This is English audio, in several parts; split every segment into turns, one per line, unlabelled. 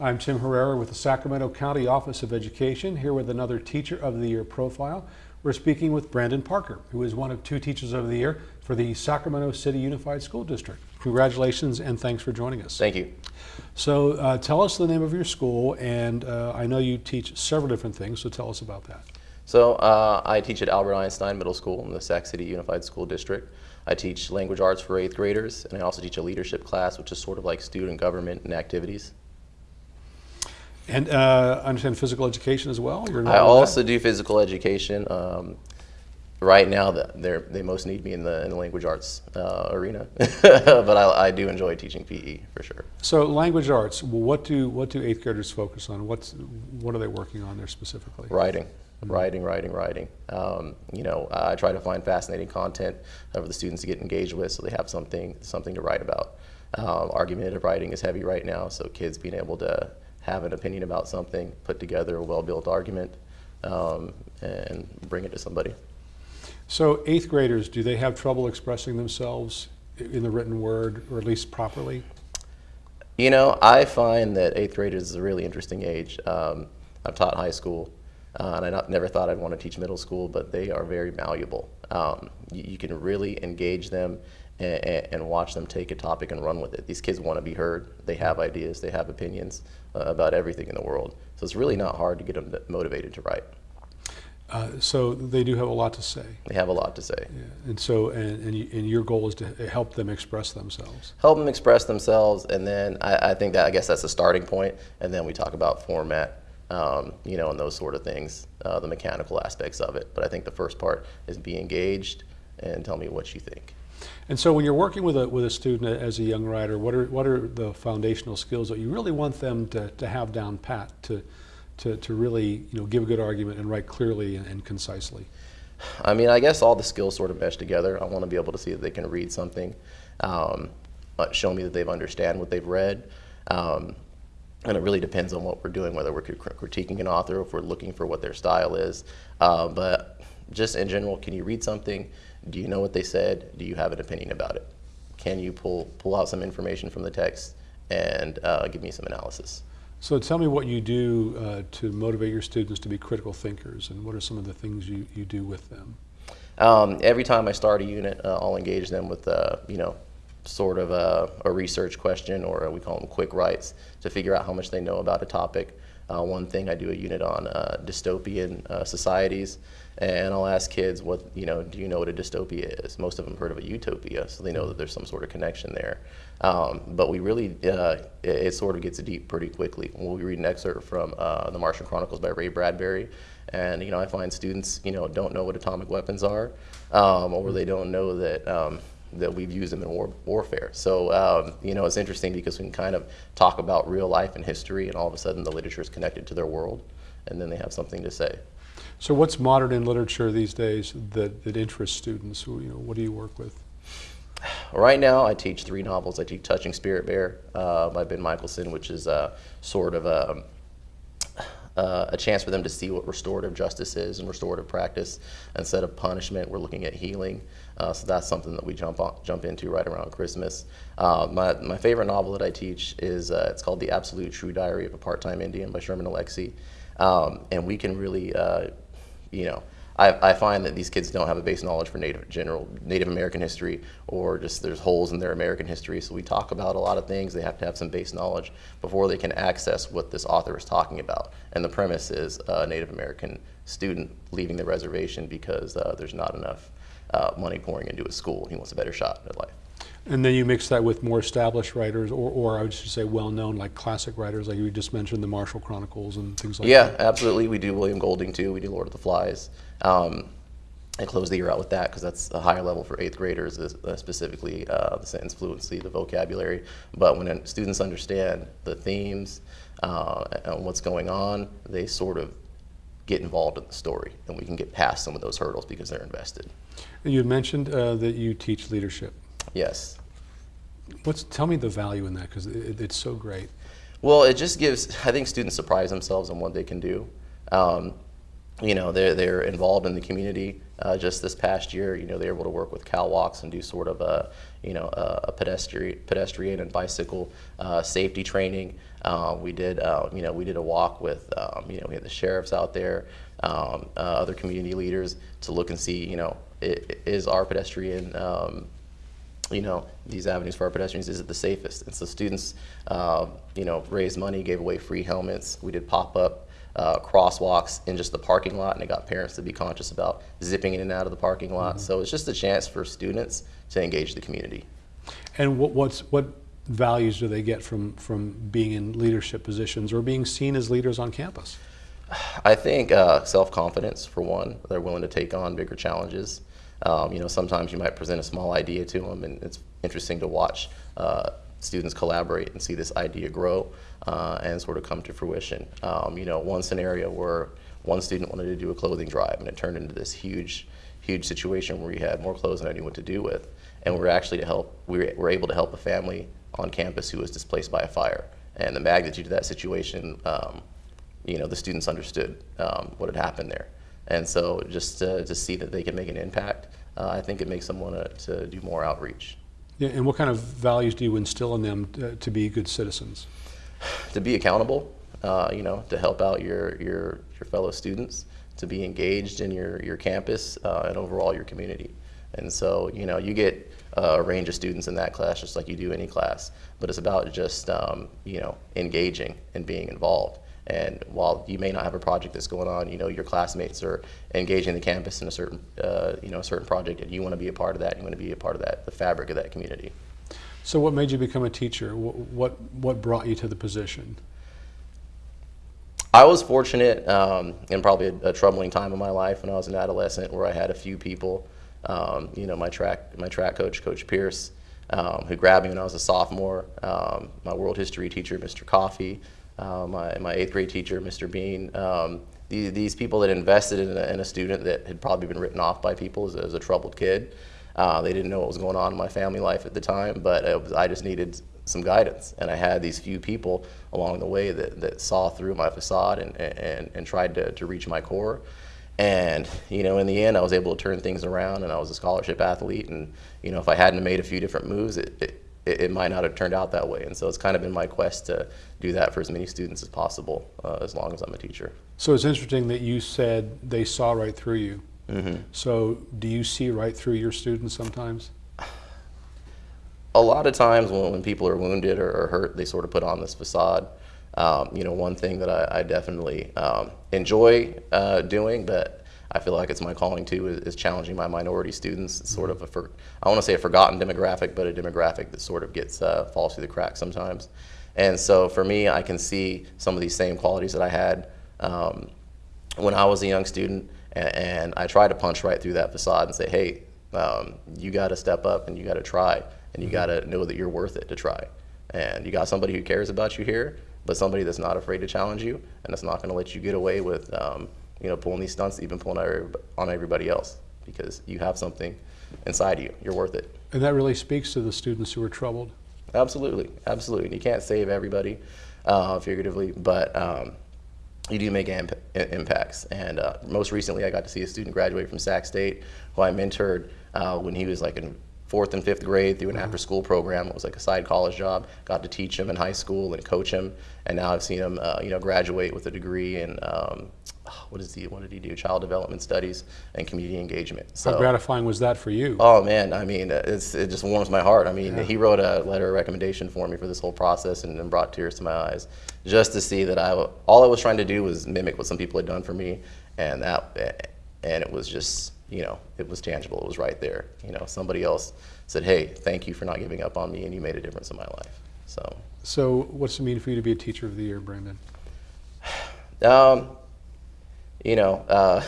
I'm Tim Herrera with the Sacramento County Office of Education, here with another Teacher of the Year profile. We're speaking with Brandon Parker, who is one of two Teachers of the Year for the Sacramento City Unified School District. Congratulations and thanks for joining us.
Thank you.
So uh, tell us the name of your school, and uh, I know you teach several different things, so tell us about that.
So uh, I teach at Albert Einstein Middle School in the Sac City Unified School District. I teach language arts for eighth graders, and I also teach a leadership class, which is sort of like student government and activities.
And uh, I understand physical education as well? You're
I also do physical education. Um, right now, the- they most need me in the, in the language arts uh, arena, but I, I do enjoy teaching PE for sure.
So language arts, what do, what do eighth graders focus on? What's, what are they working on there specifically?
Writing, writing, writing, writing. Um, you know, I try to find fascinating content for the students to get engaged with, so they have something something to write about. Um, argumentative writing is heavy right now, so kids being able to have an opinion about something, put together a well-built argument, um, and bring it to somebody.
So eighth graders, do they have trouble expressing themselves in the written word, or at least properly?
You know, I find that eighth graders is a really interesting age. Um, I've taught high school, uh, and I not, never thought I'd want to teach middle school, but they are very malleable. Um, you, you can really engage them and, and watch them take a topic and run with it. These kids want to be heard. They have ideas. They have opinions uh, about everything in the world. So it's really not hard to get them motivated to write.
Uh, so they do have a lot to say.
They have a lot to say.
Yeah. And so, and, and, you, and your goal is to help them express themselves.
help them express themselves, and then I, I think that I guess that's a starting point, and then we talk about format, um, you know, and those sort of things, uh, the mechanical aspects of it. But I think the first part is be engaged and tell me what you think.
And so when you're working with a, with a student as a young writer, what are, what are the foundational skills that you really want them to, to have down pat to, to, to really you know, give a good argument and write clearly and, and concisely?
I mean, I guess all the skills sort of mesh together. I want to be able to see that they can read something, um, uh, show me that they've understand what they've read. Um, and it really depends on what we're doing, whether we're critiquing an author or if we're looking for what their style is. Uh, but just in general, can you read something? Do you know what they said? Do you have an opinion about it? Can you pull, pull out some information from the text and uh, give me some analysis?
So tell me what you do uh, to motivate your students to be critical thinkers and what are some of the things you, you do with them?
Um, every time I start a unit, uh, I'll engage them with, uh, you know, sort of a, a research question or we call them quick writes to figure out how much they know about a topic. Uh, one thing I do a unit on uh, dystopian uh, societies, and I'll ask kids, "What you know? Do you know what a dystopia is?" Most of them heard of a utopia, so they know that there's some sort of connection there. Um, but we really, uh, it, it sort of gets deep pretty quickly. When we read an excerpt from uh, the Martian Chronicles by Ray Bradbury, and you know, I find students, you know, don't know what atomic weapons are, um, or they don't know that. Um, that we've used them in war, warfare. So, um, you know, it's interesting because we can kind of talk about real life and history, and all of a sudden the literature is connected to their world, and then they have something to say.
So what's modern in literature these days that, that interests students? Who, you know, what do you work with?
Right now, I teach three novels. I teach Touching Spirit Bear uh, by Ben Mikaelsen, which is uh, sort of a, uh, a chance for them to see what restorative justice is and restorative practice. Instead of punishment, we're looking at healing. Uh, so that's something that we jump on, jump into right around Christmas. Uh, my, my favorite novel that I teach is uh, it's called The Absolute True Diary of a Part-Time Indian by Sherman Alexie. Um, and we can really, uh, you know, I, I find that these kids don't have a base knowledge for Native general Native American history, or just there's holes in their American history. So we talk about a lot of things. They have to have some base knowledge before they can access what this author is talking about. And the premise is a Native American student leaving the reservation because uh, there's not enough uh, money pouring into his school. He wants a better shot at life.
And then you mix that with more established writers, or, or I would just say well-known, like classic writers, like you just mentioned, the Martian Chronicles and things like
Yeah,
that.
Yeah, absolutely. We do William Golding too. We do Lord of the Flies. Um, I close the year out with that because that's a higher level for eighth graders, is, uh, specifically uh, the sentence fluency, the vocabulary. But when students understand the themes uh, and what's going on, they sort of get involved in the story, and we can get past some of those hurdles because they're invested.
And you mentioned uh, that you teach leadership.
Yes.
What's tell me the value in that because it, it's so great.
Well, it just gives, I think students surprise themselves on what they can do. Um, you know, they're, they're involved in the community Uh, just this past year, you know, they were able to work with Cal Walks and do sort of a, you know, a, a pedestrian, pedestrian and bicycle uh, safety training. Uh, we did, uh, you know, we did a walk with, um, you know, we had the sheriffs out there, um, uh, other community leaders to look and see, you know, i- i- is our pedestrian um, you know, these avenues for our pedestrians, is it the safest? And so students, uh, you know, raised money, gave away free helmets. We did pop-up uh, crosswalks in just the parking lot, and it got parents to be conscious about zipping in and out of the parking lot. So it's just a chance for students to engage the community.
And what, what's, what values do they get from, from being in leadership positions or being seen as leaders on campus?
I think uh, self-confidence, for one. They're willing to take on bigger challenges. Um, you know, sometimes you might present a small idea to them, and it's interesting to watch uh, students collaborate and see this idea grow uh, and sort of come to fruition. Um, you know, one scenario where one student wanted to do a clothing drive, and it turned into this huge, huge situation where we had more clothes than I knew what to do with, and we were actually to help. We were, able to help a family on campus who was displaced by a fire, and the magnitude of that situation. Um, you know, the students understood um, what had happened there. And so just to, to see that they can make an impact, uh, I think it makes them want to, to do more outreach.
Yeah, and what kind of values do you instill in them to, to be good citizens?
To be accountable, uh, you know, to help out your, your, your fellow students, to be engaged in your, your campus uh, and overall your community. And so, you know, you get uh, a range of students in that class just like you do any class, but it's about just, um, you know, engaging and being involved. And while you may not have a project that's going on, you know your classmates are engaging the campus in a certain, uh, you know, a certain project, and you want to be a part of that. You want to be a part of that, the fabric of that community.
So what made you become a teacher? What, what, brought you to the position?
I was fortunate um, in probably a, a troubling time in my life when I was an adolescent, where I had a few people, um, you know, my track, my track coach, Coach Pierce, um, who grabbed me when I was a sophomore. Um, my world history teacher, Mr. Coffey, uh, my, my eighth grade teacher, Mr. Bean. Um, these, people that invested in a, in a student that had probably been written off by people as, as a troubled kid. Uh, they didn't know what was going on in my family life at the time, but was, I just needed some guidance. And I had these few people along the way that, that saw through my facade and, and, and tried to, to reach my core. And, you know, in the end, I was able to turn things around and I was a scholarship athlete. And, you know, if I hadn't made a few different moves, it, it, it might not have turned out that way. And so it's kind of been my quest to do that for as many students as possible, uh, as long as I'm a teacher.
So it's interesting that you said they saw right through you. So do you see right through your students sometimes?
a lot of times when, when people are wounded or, or hurt, they sort of put on this facade. Um, you know, one thing that I, I definitely um, enjoy uh, doing, but I feel like it's my calling too, is, is challenging my minority students. It's sort of a, for, I want to say a forgotten demographic, but a demographic that sort of gets uh, falls through the cracks sometimes. And so for me, I can see some of these same qualities that I had um, when I was a young student, and, and I try to punch right through that facade and say, hey, um, you got to step up and you got to try, and you got to know that you're worth it to try. And you got somebody who cares about you here, but somebody that's not afraid to challenge you, and that's not going to let you get away with, um, you know, pulling these stunts, even pulling on everybody else, because you have something inside you. You're worth it.
And that really speaks to the students who are troubled.
Absolutely, absolutely. You can't save everybody, uh, figuratively, but um, you do make imp- impacts. And uh, most recently, I got to see a student graduate from Sac State, who I mentored uh, when he was like in fourth and fifth grade through an after-school program. It was like a side college job. Got to teach him in high school and coach him, and now I've seen him, uh, you know, graduate with a degree in um, what is he? What did he do? Child development studies and community engagement. So.
How gratifying was that for you?
Oh man, I mean, it's, it just warms my heart. I mean, he wrote a letter of recommendation for me for this whole process and, and brought tears to my eyes just to see that I, all I was trying to do was mimic what some people had done for me, and that, and it was just, you know, it was tangible. It was right there. You know, somebody else said, "Hey, thank you for not giving up on me, and you made a difference in my life." So,
So what's it mean for you to be a teacher of the year, Brandon?
Um, you know, uh,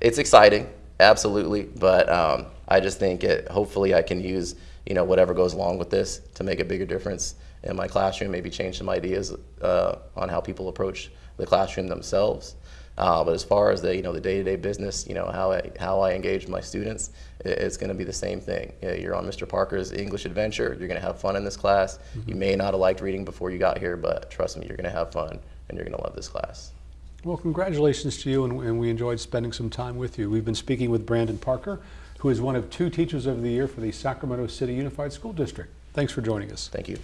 it's exciting, absolutely, but um, I just think it, hopefully I can use you know whatever goes along with this to make a bigger difference in my classroom. Maybe change some ideas uh, on how people approach the classroom themselves. Uh, but as far as the you know the day-to-day business, you know how I how I engage my students, i- it's going to be the same thing. You know, You're on Mr. Parker's English adventure. You're going to have fun in this class. You may not have liked reading before you got here, but trust me, you're going to have fun and you're going to love this class.
Well, congratulations to you, and, and we enjoyed spending some time with you. We've been speaking with Brandon Parker, who is one of two Teachers of the Year for the Sacramento City Unified School District. Thanks for joining us.
Thank you.